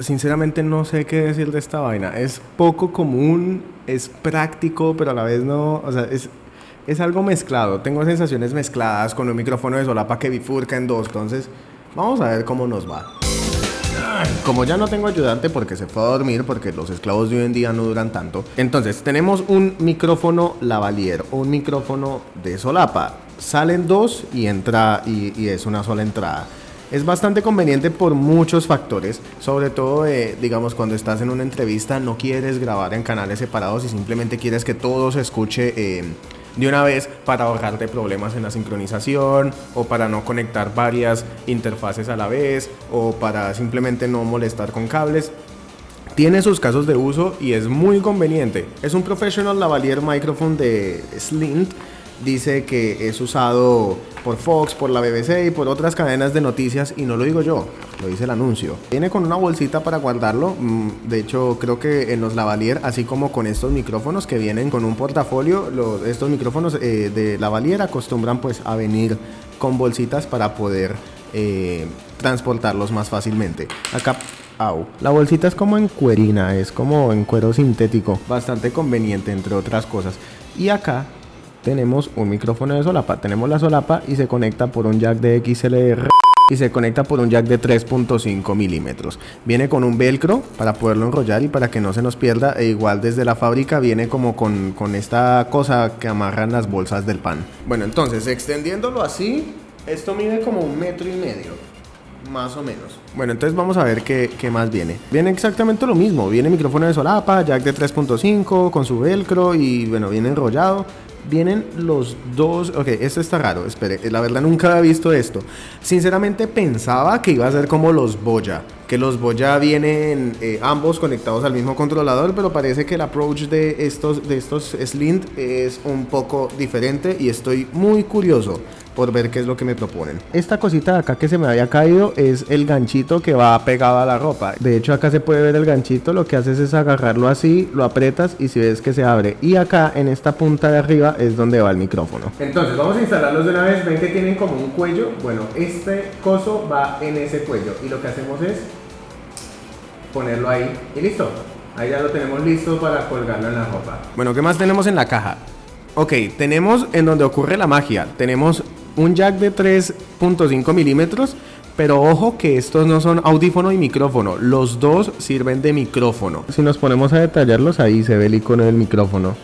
sinceramente no sé qué decir de esta vaina. Es poco común, es práctico, pero a la vez no, o sea, es, es algo mezclado. Tengo sensaciones mezcladas con un micrófono de solapa que bifurca en dos, entonces vamos a ver cómo nos va. Como ya no tengo ayudante porque se fue a dormir, porque los esclavos de hoy en día no duran tanto. Entonces, tenemos un micrófono lavalier, un micrófono de solapa. Salen dos y entra y, y es una sola entrada. Es bastante conveniente por muchos factores, sobre todo eh, digamos cuando estás en una entrevista no quieres grabar en canales separados y simplemente quieres que todo se escuche eh, de una vez para ahorrarte problemas en la sincronización o para no conectar varias interfaces a la vez o para simplemente no molestar con cables. Tiene sus casos de uso y es muy conveniente. Es un Professional Lavalier Microphone de Slint dice que es usado por Fox, por la BBC y por otras cadenas de noticias y no lo digo yo, lo dice el anuncio. Viene con una bolsita para guardarlo, mm, de hecho creo que en los lavalier, así como con estos micrófonos que vienen con un portafolio, estos micrófonos eh, de lavalier acostumbran pues a venir con bolsitas para poder eh, transportarlos más fácilmente. Acá Au. La bolsita es como en cuerina, es como en cuero sintético, bastante conveniente entre otras cosas. Y acá tenemos un micrófono de solapa. Tenemos la solapa y se conecta por un jack de XLR y se conecta por un jack de 3.5 milímetros. Viene con un velcro para poderlo enrollar y para que no se nos pierda. E igual desde la fábrica viene como con, con esta cosa que amarran las bolsas del pan. Bueno, entonces extendiéndolo así, esto mide como un metro y medio. Más o menos. Bueno, entonces vamos a ver qué, qué, más viene. Viene exactamente lo mismo. Viene micrófono de solapa, jack de 3.5 con su velcro y bueno, viene enrollado vienen los dos. Ok, esto está raro, espere. La verdad nunca había visto esto. Sinceramente pensaba que iba a ser como los Boya. Que los Boya vienen eh, ambos conectados al mismo controlador, pero parece que el approach de estos, de estos Slint es un poco diferente y estoy muy curioso por ver qué es lo que me proponen. Esta cosita de acá que se me había caído es el ganchito que va pegado a la ropa. De hecho acá se puede ver el ganchito, lo que haces es agarrarlo así, lo apretas y si ves que se abre. Y acá en esta punta de arriba es donde va el micrófono. Entonces vamos a instalarlos de una vez, ven que tienen como un cuello. Bueno, este coso va en ese cuello y lo que hacemos es ponerlo ahí y listo. Ahí ya lo tenemos listo para colgarlo en la ropa. Bueno, ¿qué más tenemos en la caja? Ok, tenemos en donde ocurre la magia. Tenemos un jack de 3.5 milímetros, pero ojo que estos no son audífono y micrófono, los dos sirven de micrófono. Si nos ponemos a detallarlos, ahí se ve el icono del micrófono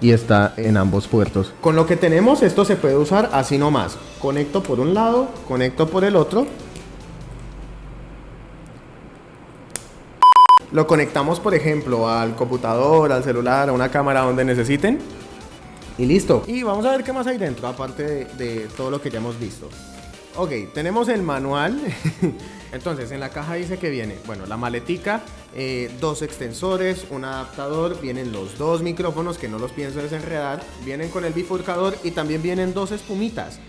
y está en ambos puertos. Con lo que tenemos, esto se puede usar así nomás. Conecto por un lado, conecto por el otro. Lo conectamos, por ejemplo, al computador, al celular, a una cámara donde necesiten y listo. Y vamos a ver qué más hay dentro, aparte de, todo lo que ya hemos visto. Ok, tenemos el manual. Entonces, en la caja dice que viene, bueno, la maletica, eh, dos extensores, un adaptador, vienen los dos micrófonos que no los pienso desenredar, vienen con el bifurcador y también vienen dos espumitas.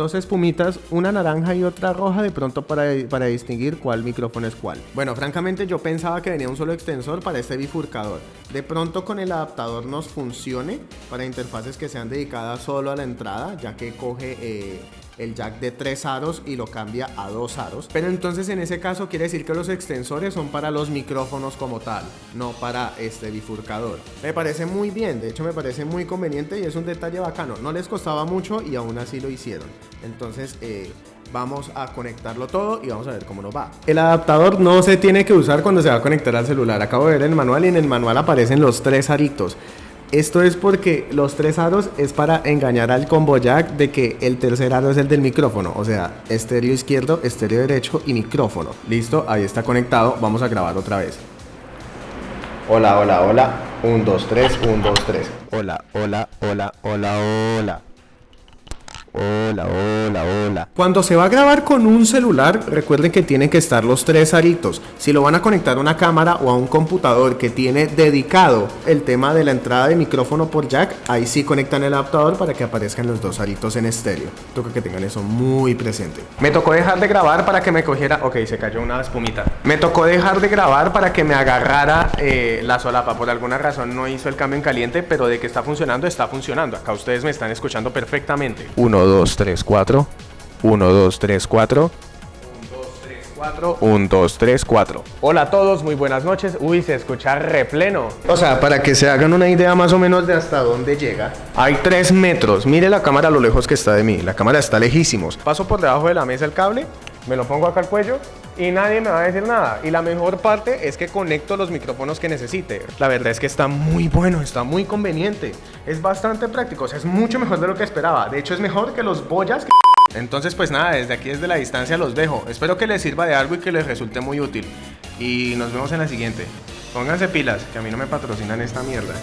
Dos espumitas, una naranja y otra roja de pronto para, para distinguir cuál micrófono es cuál. Bueno, francamente yo pensaba que venía un solo extensor para este bifurcador. De pronto con el adaptador nos funcione para interfaces que sean dedicadas solo a la entrada, ya que coge... Eh, el jack de tres aros y lo cambia a dos aros. Pero entonces en ese caso quiere decir que los extensores son para los micrófonos como tal, no para este bifurcador. Me parece muy bien, de hecho me parece muy conveniente y es un detalle bacano. No les costaba mucho y aún así lo hicieron. Entonces... Eh, vamos a conectarlo todo y vamos a ver cómo nos va. El adaptador no se tiene que usar cuando se va a conectar al celular. Acabo de ver el manual y en el manual aparecen los tres aritos. Esto es porque los tres aros es para engañar al combo jack de que el tercer aro es el del micrófono. O sea, estéreo izquierdo, estéreo derecho y micrófono. Listo, ahí está conectado. Vamos a grabar otra vez. Hola, hola, hola. 1, 2, 3, 1, 2, 3. Hola, hola, hola, hola, hola. Hola, hola, hola. Cuando se va a grabar con un celular, recuerden que tienen que estar los tres aritos. Si lo van a conectar a una cámara o a un computador que tiene dedicado el tema de la entrada de micrófono por jack, ahí sí conectan el adaptador para que aparezcan los dos aritos en estéreo. Toca que tengan eso muy presente. Me tocó dejar de grabar para que me cogiera... Ok, se cayó una espumita. Me tocó dejar de grabar para que me agarrara eh, la solapa. Por alguna razón no hizo el cambio en caliente, pero de que está funcionando, está funcionando. Acá ustedes me están escuchando perfectamente. Uno 1, 2, 3, 4. 1, 2, 3, 4. 1, 4, 1, 2, 3, 4. Hola a todos, muy buenas noches. Uy, se escucha repleno. O sea, para que se hagan una idea más o menos de hasta dónde llega. Hay 3 metros. Mire la cámara a lo lejos que está de mí. La cámara está lejísimos. Paso por debajo de la mesa el cable, me lo pongo acá al cuello y nadie me va a decir nada. Y la mejor parte es que conecto los micrófonos que necesite. La verdad es que está muy bueno, está muy conveniente. Es bastante práctico, o sea, es mucho mejor de lo que esperaba. De hecho, es mejor que los boyas que... Entonces, pues nada, desde aquí, desde la distancia los dejo. Espero que les sirva de algo y que les resulte muy útil. Y nos vemos en la siguiente. Pónganse pilas, que a mí no me patrocinan esta mierda.